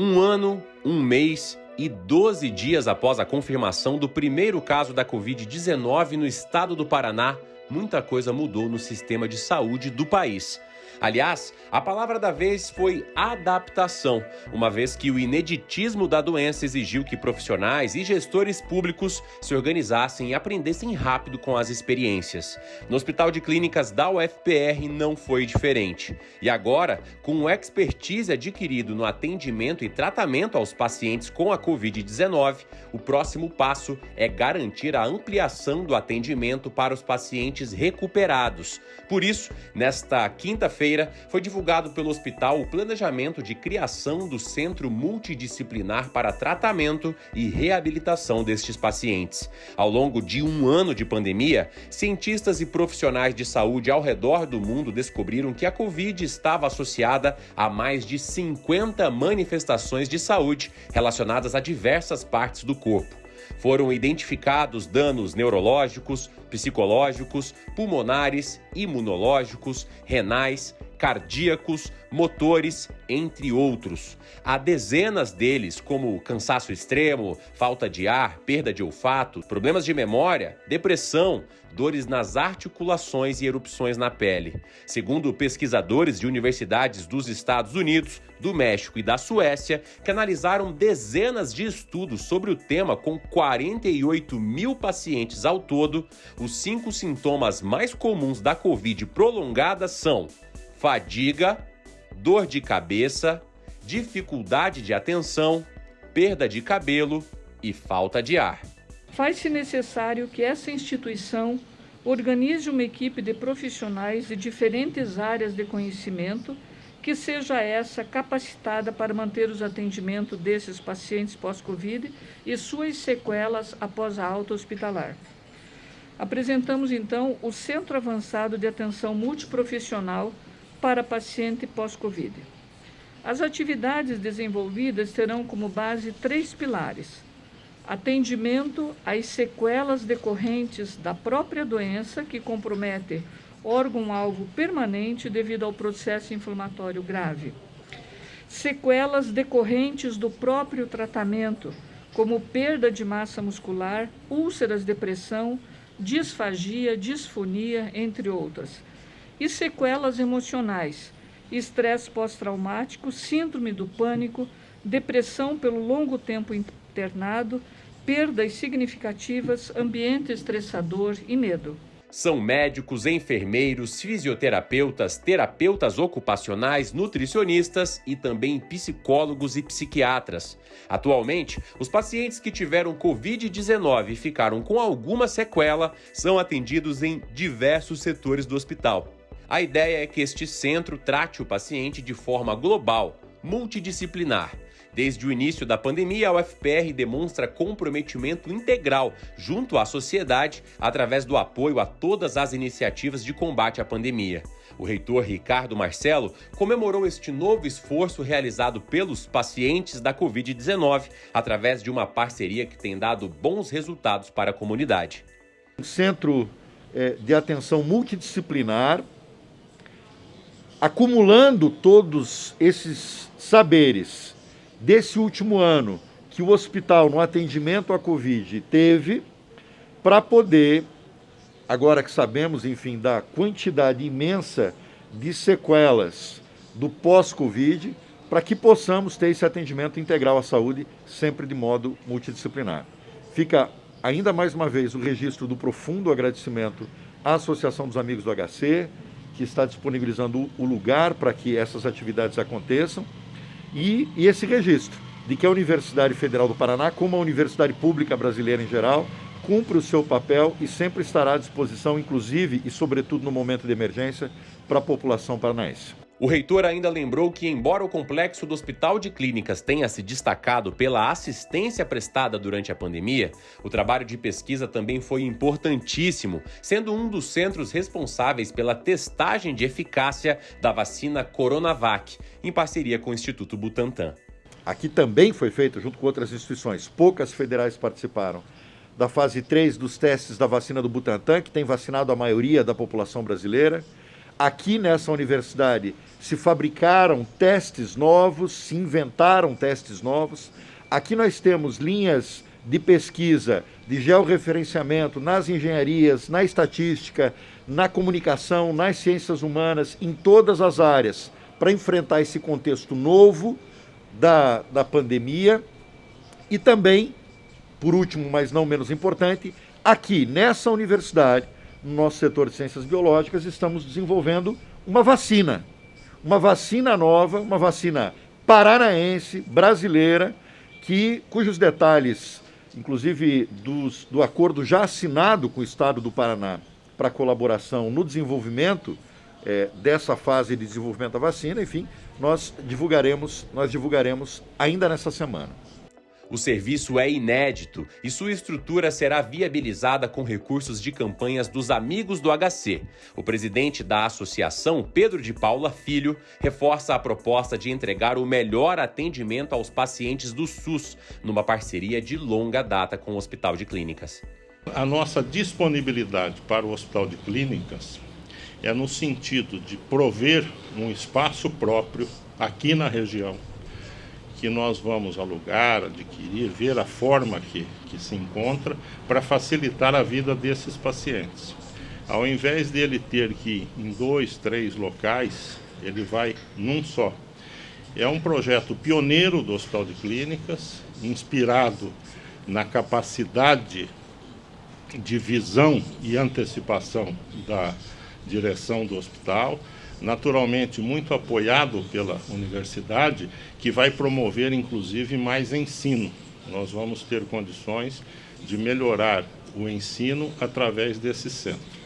Um ano, um mês e 12 dias após a confirmação do primeiro caso da Covid-19 no estado do Paraná, muita coisa mudou no sistema de saúde do país. Aliás, a palavra da vez foi adaptação, uma vez que o ineditismo da doença exigiu que profissionais e gestores públicos se organizassem e aprendessem rápido com as experiências. No Hospital de Clínicas da UFPR não foi diferente. E agora, com o expertise adquirido no atendimento e tratamento aos pacientes com a Covid-19, o próximo passo é garantir a ampliação do atendimento para os pacientes recuperados. Por isso, nesta quinta-feira, feira foi divulgado pelo hospital o planejamento de criação do Centro Multidisciplinar para Tratamento e Reabilitação destes pacientes. Ao longo de um ano de pandemia, cientistas e profissionais de saúde ao redor do mundo descobriram que a Covid estava associada a mais de 50 manifestações de saúde relacionadas a diversas partes do corpo foram identificados danos neurológicos, psicológicos, pulmonares, imunológicos, renais, cardíacos, motores, entre outros. Há dezenas deles, como cansaço extremo, falta de ar, perda de olfato, problemas de memória, depressão, dores nas articulações e erupções na pele. Segundo pesquisadores de universidades dos Estados Unidos, do México e da Suécia, que analisaram dezenas de estudos sobre o tema com 48 mil pacientes ao todo, os cinco sintomas mais comuns da Covid prolongada são fadiga, dor de cabeça, dificuldade de atenção, perda de cabelo e falta de ar. Faz-se necessário que essa instituição organize uma equipe de profissionais de diferentes áreas de conhecimento que seja essa capacitada para manter os atendimentos desses pacientes pós-Covid e suas sequelas após a alta hospitalar. Apresentamos então o Centro Avançado de Atenção Multiprofissional para paciente pós-Covid. As atividades desenvolvidas terão como base três pilares: atendimento às sequelas decorrentes da própria doença que compromete órgão-alvo permanente devido ao processo inflamatório grave. Sequelas decorrentes do próprio tratamento, como perda de massa muscular, úlceras, depressão, disfagia, disfonia, entre outras e sequelas emocionais, estresse pós-traumático, síndrome do pânico, depressão pelo longo tempo internado, perdas significativas, ambiente estressador e medo. São médicos, enfermeiros, fisioterapeutas, terapeutas ocupacionais, nutricionistas e também psicólogos e psiquiatras. Atualmente, os pacientes que tiveram Covid-19 e ficaram com alguma sequela são atendidos em diversos setores do hospital. A ideia é que este centro trate o paciente de forma global, multidisciplinar. Desde o início da pandemia, a UFPR demonstra comprometimento integral junto à sociedade através do apoio a todas as iniciativas de combate à pandemia. O reitor Ricardo Marcelo comemorou este novo esforço realizado pelos pacientes da Covid-19 através de uma parceria que tem dado bons resultados para a comunidade. O Centro eh, de Atenção Multidisciplinar acumulando todos esses saberes desse último ano que o hospital no atendimento à Covid teve para poder, agora que sabemos, enfim, da quantidade imensa de sequelas do pós-Covid, para que possamos ter esse atendimento integral à saúde sempre de modo multidisciplinar. Fica ainda mais uma vez o registro do profundo agradecimento à Associação dos Amigos do HC, que está disponibilizando o lugar para que essas atividades aconteçam, e, e esse registro de que a Universidade Federal do Paraná, como a Universidade Pública Brasileira em geral, cumpre o seu papel e sempre estará à disposição, inclusive e sobretudo no momento de emergência, para a população paranaense. O reitor ainda lembrou que, embora o complexo do Hospital de Clínicas tenha se destacado pela assistência prestada durante a pandemia, o trabalho de pesquisa também foi importantíssimo, sendo um dos centros responsáveis pela testagem de eficácia da vacina Coronavac, em parceria com o Instituto Butantan. Aqui também foi feito, junto com outras instituições, poucas federais participaram da fase 3 dos testes da vacina do Butantan, que tem vacinado a maioria da população brasileira aqui nessa universidade se fabricaram testes novos, se inventaram testes novos. Aqui nós temos linhas de pesquisa, de georreferenciamento nas engenharias, na estatística, na comunicação, nas ciências humanas, em todas as áreas, para enfrentar esse contexto novo da, da pandemia. E também, por último, mas não menos importante, aqui nessa universidade, no nosso setor de ciências biológicas, estamos desenvolvendo uma vacina. Uma vacina nova, uma vacina paranaense, brasileira, que, cujos detalhes, inclusive dos, do acordo já assinado com o Estado do Paraná para colaboração no desenvolvimento é, dessa fase de desenvolvimento da vacina, enfim, nós divulgaremos, nós divulgaremos ainda nessa semana. O serviço é inédito e sua estrutura será viabilizada com recursos de campanhas dos Amigos do HC. O presidente da associação, Pedro de Paula Filho, reforça a proposta de entregar o melhor atendimento aos pacientes do SUS, numa parceria de longa data com o Hospital de Clínicas. A nossa disponibilidade para o Hospital de Clínicas é no sentido de prover um espaço próprio aqui na região que nós vamos alugar, adquirir, ver a forma que, que se encontra para facilitar a vida desses pacientes. Ao invés dele ter que ir em dois, três locais, ele vai num só. É um projeto pioneiro do Hospital de Clínicas, inspirado na capacidade de visão e antecipação da direção do hospital, naturalmente muito apoiado pela universidade, que vai promover inclusive mais ensino. Nós vamos ter condições de melhorar o ensino através desse centro.